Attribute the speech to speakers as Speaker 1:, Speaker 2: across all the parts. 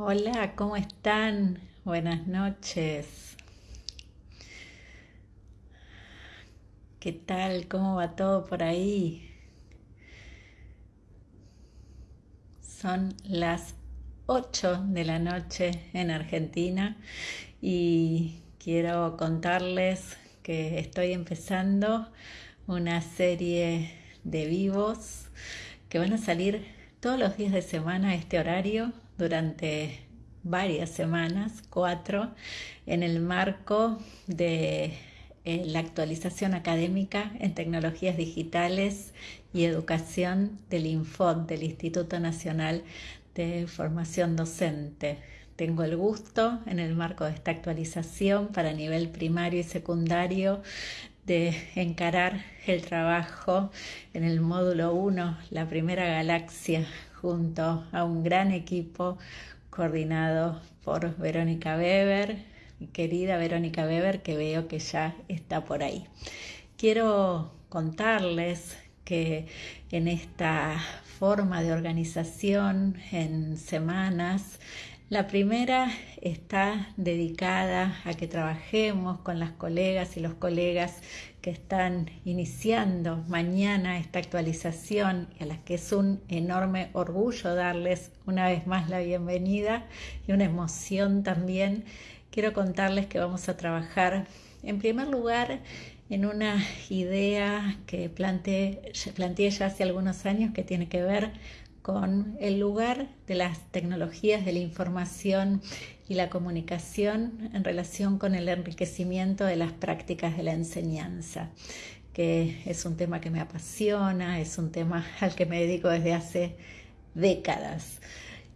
Speaker 1: Hola, ¿cómo están? Buenas noches. ¿Qué tal? ¿Cómo va todo por ahí? Son las 8 de la noche en Argentina y quiero contarles que estoy empezando una serie de vivos que van a salir todos los días de semana a este horario durante varias semanas, cuatro, en el marco de eh, la actualización académica en tecnologías digitales y educación del INFOD, del Instituto Nacional de Formación Docente. Tengo el gusto, en el marco de esta actualización para nivel primario y secundario, de encarar el trabajo en el módulo 1, la primera galaxia, junto a un gran equipo coordinado por Verónica Weber, mi querida Verónica Weber, que veo que ya está por ahí. Quiero contarles que en esta forma de organización en semanas la primera está dedicada a que trabajemos con las colegas y los colegas que están iniciando mañana esta actualización y a las que es un enorme orgullo darles una vez más la bienvenida y una emoción también. Quiero contarles que vamos a trabajar en primer lugar en una idea que planteé, planteé ya hace algunos años que tiene que ver con el lugar de las tecnologías de la información y la comunicación en relación con el enriquecimiento de las prácticas de la enseñanza, que es un tema que me apasiona, es un tema al que me dedico desde hace décadas.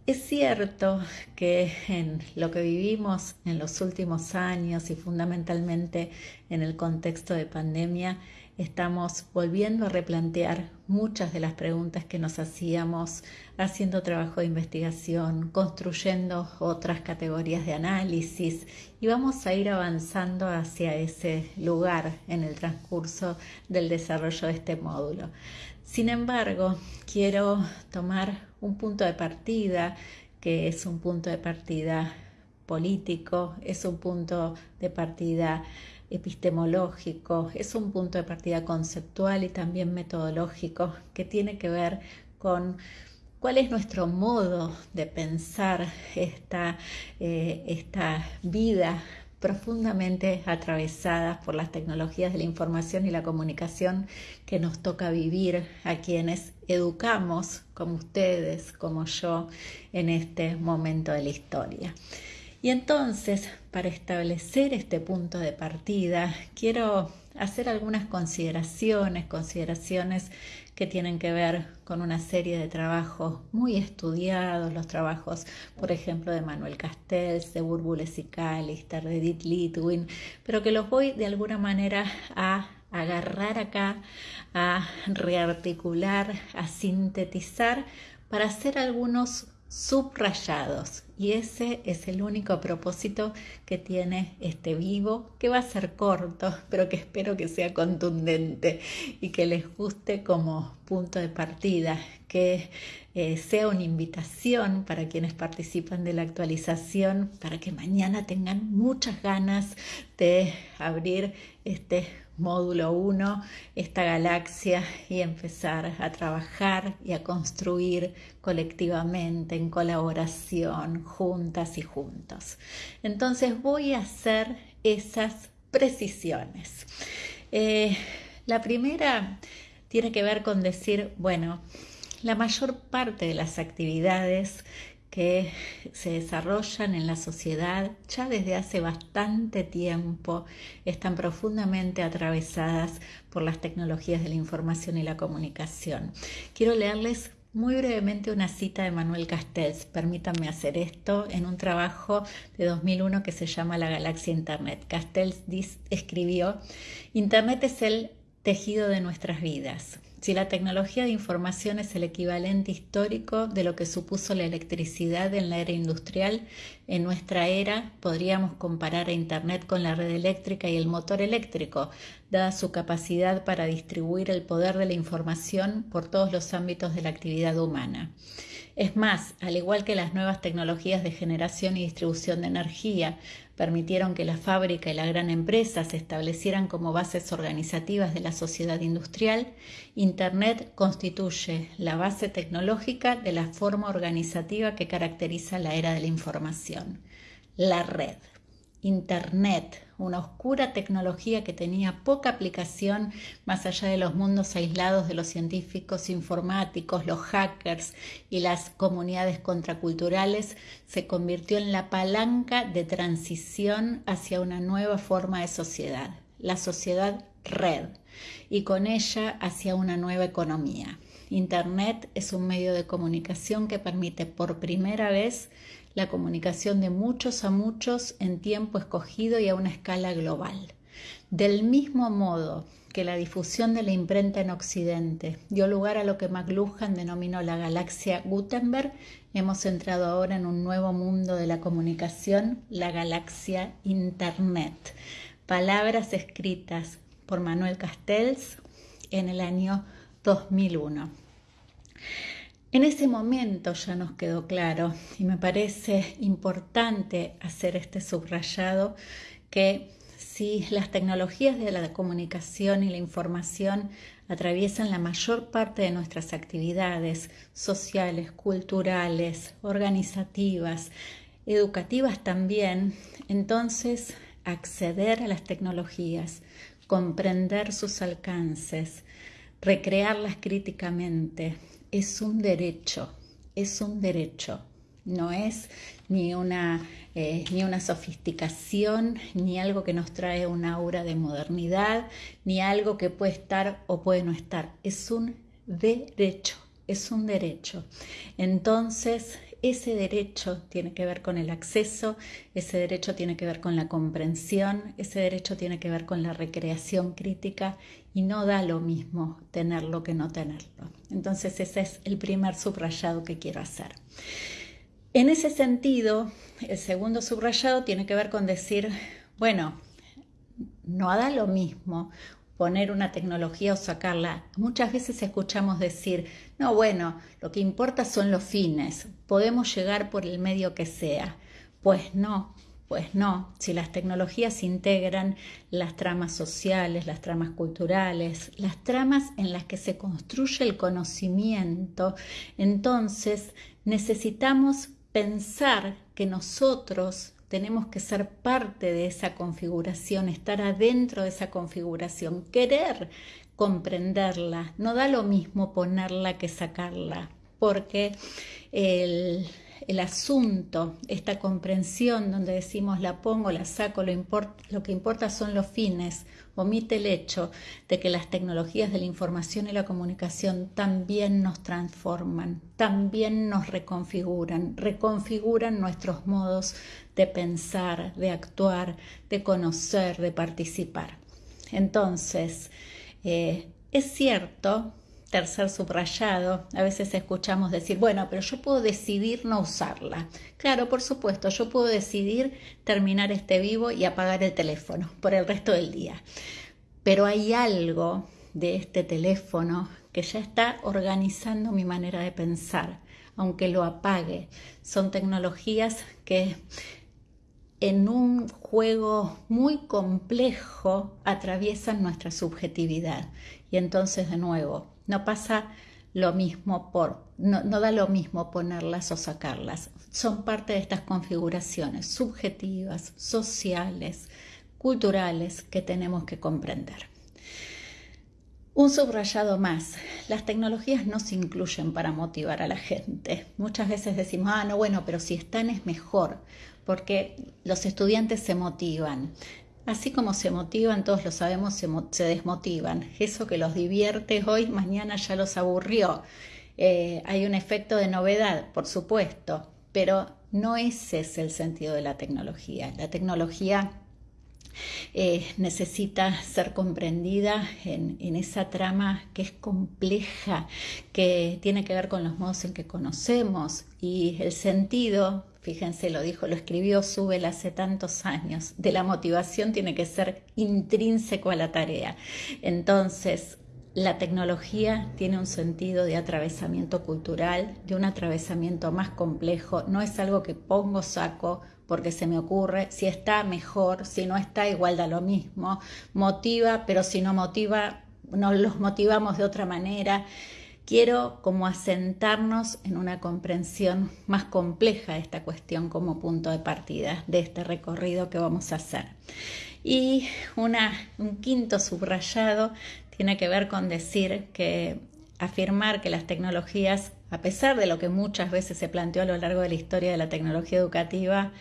Speaker 1: Es cierto que en lo que vivimos en los últimos años y fundamentalmente en el contexto de pandemia, estamos volviendo a replantear muchas de las preguntas que nos hacíamos haciendo trabajo de investigación, construyendo otras categorías de análisis y vamos a ir avanzando hacia ese lugar en el transcurso del desarrollo de este módulo. Sin embargo, quiero tomar un punto de partida que es un punto de partida político, es un punto de partida epistemológico, es un punto de partida conceptual y también metodológico que tiene que ver con cuál es nuestro modo de pensar esta, eh, esta vida profundamente atravesada por las tecnologías de la información y la comunicación que nos toca vivir a quienes educamos como ustedes, como yo, en este momento de la historia. Y entonces, para establecer este punto de partida, quiero hacer algunas consideraciones, consideraciones que tienen que ver con una serie de trabajos muy estudiados, los trabajos, por ejemplo, de Manuel Castells, de Burbules y Callister, de Edith Litwin, pero que los voy de alguna manera a agarrar acá, a rearticular, a sintetizar para hacer algunos subrayados y ese es el único propósito que tiene este vivo, que va a ser corto, pero que espero que sea contundente y que les guste como punto de partida, que eh, sea una invitación para quienes participan de la actualización, para que mañana tengan muchas ganas de abrir este módulo 1, esta galaxia y empezar a trabajar y a construir colectivamente, en colaboración, juntas y juntos. Entonces voy a hacer esas precisiones. Eh, la primera tiene que ver con decir, bueno, la mayor parte de las actividades que se desarrollan en la sociedad ya desde hace bastante tiempo están profundamente atravesadas por las tecnologías de la información y la comunicación. Quiero leerles muy brevemente una cita de Manuel Castells. Permítanme hacer esto en un trabajo de 2001 que se llama La galaxia Internet. Castells escribió, Internet es el tejido de nuestras vidas. Si la tecnología de información es el equivalente histórico de lo que supuso la electricidad en la era industrial, en nuestra era podríamos comparar a Internet con la red eléctrica y el motor eléctrico, dada su capacidad para distribuir el poder de la información por todos los ámbitos de la actividad humana. Es más, al igual que las nuevas tecnologías de generación y distribución de energía permitieron que la fábrica y la gran empresa se establecieran como bases organizativas de la sociedad industrial, Internet constituye la base tecnológica de la forma organizativa que caracteriza la era de la información, la red. Internet, una oscura tecnología que tenía poca aplicación más allá de los mundos aislados de los científicos informáticos, los hackers y las comunidades contraculturales, se convirtió en la palanca de transición hacia una nueva forma de sociedad, la sociedad red, y con ella hacia una nueva economía. Internet es un medio de comunicación que permite por primera vez la comunicación de muchos a muchos en tiempo escogido y a una escala global. Del mismo modo que la difusión de la imprenta en Occidente dio lugar a lo que McLuhan denominó la galaxia Gutenberg, hemos entrado ahora en un nuevo mundo de la comunicación, la galaxia Internet. Palabras escritas por Manuel Castells en el año 2001. En ese momento ya nos quedó claro y me parece importante hacer este subrayado que si las tecnologías de la comunicación y la información atraviesan la mayor parte de nuestras actividades sociales, culturales, organizativas, educativas también, entonces acceder a las tecnologías, comprender sus alcances, recrearlas críticamente, es un derecho, es un derecho, no es ni una, eh, ni una sofisticación, ni algo que nos trae una aura de modernidad, ni algo que puede estar o puede no estar, es un derecho, es un derecho. Entonces, ese derecho tiene que ver con el acceso, ese derecho tiene que ver con la comprensión, ese derecho tiene que ver con la recreación crítica y no da lo mismo tenerlo que no tenerlo. Entonces ese es el primer subrayado que quiero hacer. En ese sentido, el segundo subrayado tiene que ver con decir, bueno, no da lo mismo poner una tecnología o sacarla. Muchas veces escuchamos decir, no, bueno, lo que importa son los fines, podemos llegar por el medio que sea. Pues no, pues no, si las tecnologías integran las tramas sociales, las tramas culturales, las tramas en las que se construye el conocimiento, entonces necesitamos pensar que nosotros tenemos que ser parte de esa configuración, estar adentro de esa configuración, querer comprenderla. No da lo mismo ponerla que sacarla, porque el, el asunto, esta comprensión donde decimos la pongo, la saco, lo, lo, que importa son los fines, omite el hecho de que las tecnologías de la información y la comunicación también nos transforman, también nos reconfiguran, reconfiguran nuestros modos de pensar, de actuar, de conocer, de participar. Entonces, eh, es cierto, tercer subrayado, a veces escuchamos decir, bueno, pero yo puedo decidir no usarla. Claro, por supuesto, yo puedo decidir terminar este vivo y apagar el teléfono por el resto del día. Pero hay algo de este teléfono que ya está organizando mi manera de pensar, aunque lo apague. Son tecnologías que en un juego muy complejo atraviesan nuestra subjetividad. Y entonces, de nuevo, no pasa lo mismo por, no, no, da lo mismo ponerlas o sacarlas. Son parte de estas configuraciones subjetivas, sociales, culturales que tenemos que comprender. Un subrayado más, las tecnologías no se incluyen para motivar a la gente. Muchas veces decimos, ah, no, bueno, pero si están es mejor porque los estudiantes se motivan. Así como se motivan, todos lo sabemos, se, desmotivan. Eso que los divierte hoy, mañana ya los aburrió. Eh, hay un efecto de novedad, por supuesto, pero no ese es el sentido de la tecnología. La tecnología eh, necesita ser comprendida en, en, esa trama que es compleja, que tiene que ver con los modos en que conocemos y el sentido fíjense, lo dijo, lo escribió Subel hace tantos años, de la motivación tiene que ser intrínseco a la tarea. Entonces, la tecnología tiene un sentido de atravesamiento cultural, de un atravesamiento más complejo, no es algo que pongo saco porque se me ocurre, si está mejor, si no está igual da lo mismo, motiva, pero si no motiva, nos los motivamos de otra manera. Quiero como asentarnos en una comprensión más compleja de esta cuestión como punto de partida de este recorrido que vamos a hacer. Y una, un quinto subrayado tiene que ver con decir que afirmar que las tecnologías, a pesar de lo que muchas veces se planteó a lo largo de la historia de la tecnología educativa,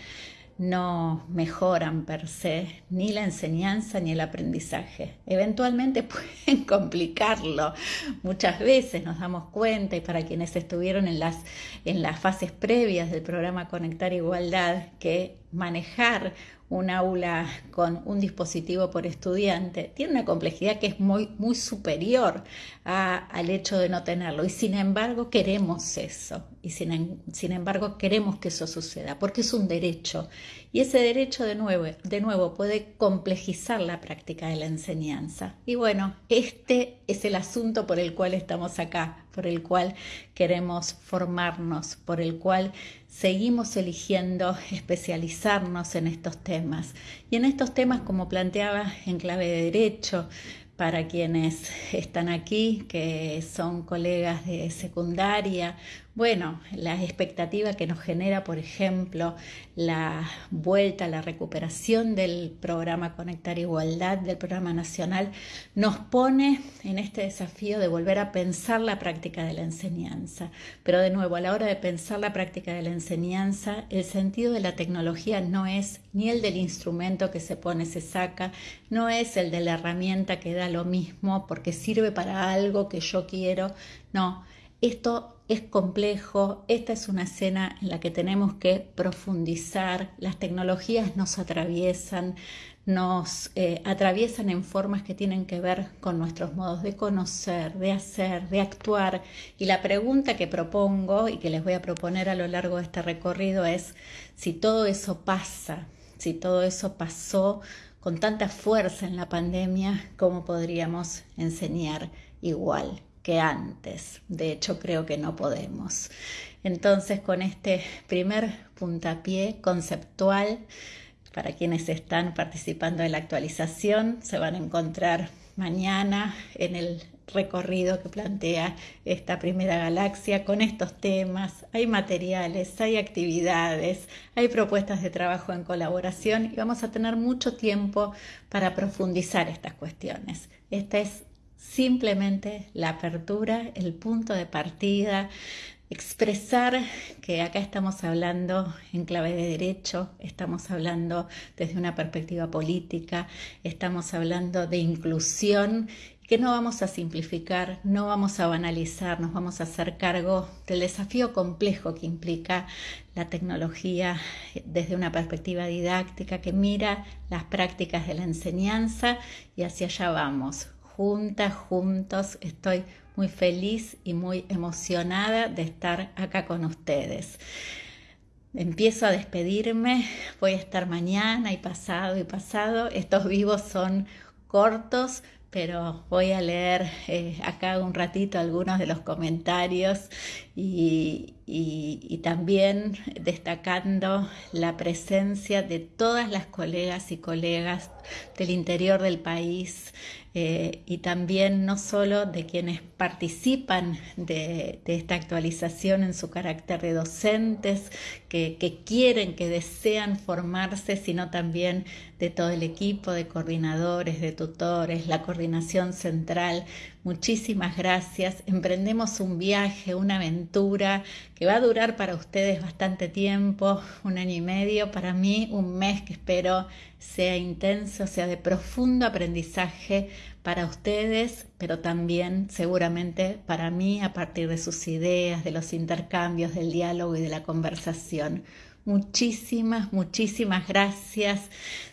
Speaker 1: no mejoran per se ni la enseñanza ni el aprendizaje. Eventualmente pueden complicarlo. Muchas veces nos damos cuenta, y para quienes estuvieron en las, en las fases previas del programa Conectar Igualdad, que manejar un aula con un dispositivo por estudiante tiene una complejidad que es muy, muy superior al hecho de no tenerlo. Y sin embargo queremos eso. Y sin, sin, embargo queremos que eso suceda, porque es un derecho. Y ese derecho de nuevo, de nuevo puede complejizar la práctica de la enseñanza. Y bueno, este es el asunto por el cual estamos acá, por el cual queremos formarnos, por el cual seguimos eligiendo especializarnos en estos temas. Y en estos temas, como planteaba en clave de derecho, para quienes están aquí, que son colegas de secundaria bueno, la expectativa que nos genera, por ejemplo, la vuelta, la recuperación del programa Conectar Igualdad, del programa nacional, nos pone en este desafío de volver a pensar la práctica de la enseñanza. Pero de nuevo, a la hora de pensar la práctica de la enseñanza, el sentido de la tecnología no es ni el del instrumento que se pone, se saca, no es el de la herramienta que da lo mismo porque sirve para algo que yo quiero, no. Esto es complejo, esta es una escena en la que tenemos que profundizar, las tecnologías nos atraviesan, nos eh, atraviesan en formas que tienen que ver con nuestros modos de conocer, de hacer, de actuar. Y la pregunta que propongo y que les voy a proponer a lo largo de este recorrido es si todo eso pasa, si todo eso pasó con tanta fuerza en la pandemia, ¿cómo podríamos enseñar igual? Que antes. De hecho, creo que no podemos. Entonces, con este primer puntapié conceptual, para quienes están participando en la actualización, se van a encontrar mañana en el recorrido que plantea esta primera galaxia con estos temas. Hay materiales, hay actividades, hay propuestas de trabajo en colaboración y vamos a tener mucho tiempo para profundizar estas cuestiones. Esta es simplemente la apertura, el punto de partida, expresar que acá estamos hablando en clave de derecho, estamos hablando desde una perspectiva política, estamos hablando de inclusión, que no vamos a simplificar, no vamos a banalizar, nos vamos a hacer cargo del desafío complejo que implica la tecnología desde una perspectiva didáctica que mira las prácticas de la enseñanza y hacia allá vamos, juntas, juntos. Estoy muy feliz y muy emocionada de estar acá con ustedes. Empiezo a despedirme, voy a estar mañana y pasado y pasado. Estos vivos son cortos, pero voy a leer eh, acá un ratito algunos de los comentarios y, también destacando la presencia de todas las colegas y colegas del interior del país eh, y también no solo de quienes participan de, esta actualización en su carácter de docentes, que, quieren, que desean formarse, sino también de todo el equipo de coordinadores, de tutores, la coordinación central. Muchísimas gracias. Emprendemos un viaje, una aventura que va a durar para ustedes bastante tiempo, un año y medio, para mí un mes que espero sea intenso, sea de profundo aprendizaje para ustedes, pero también seguramente para mí a partir de sus ideas, de los intercambios, del diálogo y de la conversación. Muchísimas, muchísimas gracias.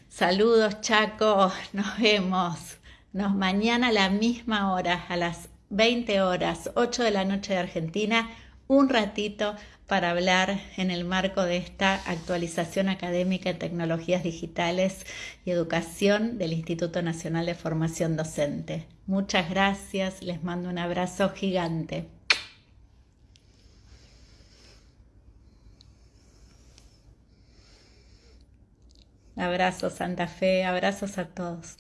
Speaker 1: Saludos Chaco, nos vemos. Nos mañana a la misma hora, a las 20 horas, 8 de la noche de Argentina un ratito para hablar en el marco de esta actualización académica en tecnologías digitales y educación del Instituto Nacional de Formación Docente. Muchas gracias, les mando un abrazo gigante. Abrazos Santa Fe, abrazos a todos.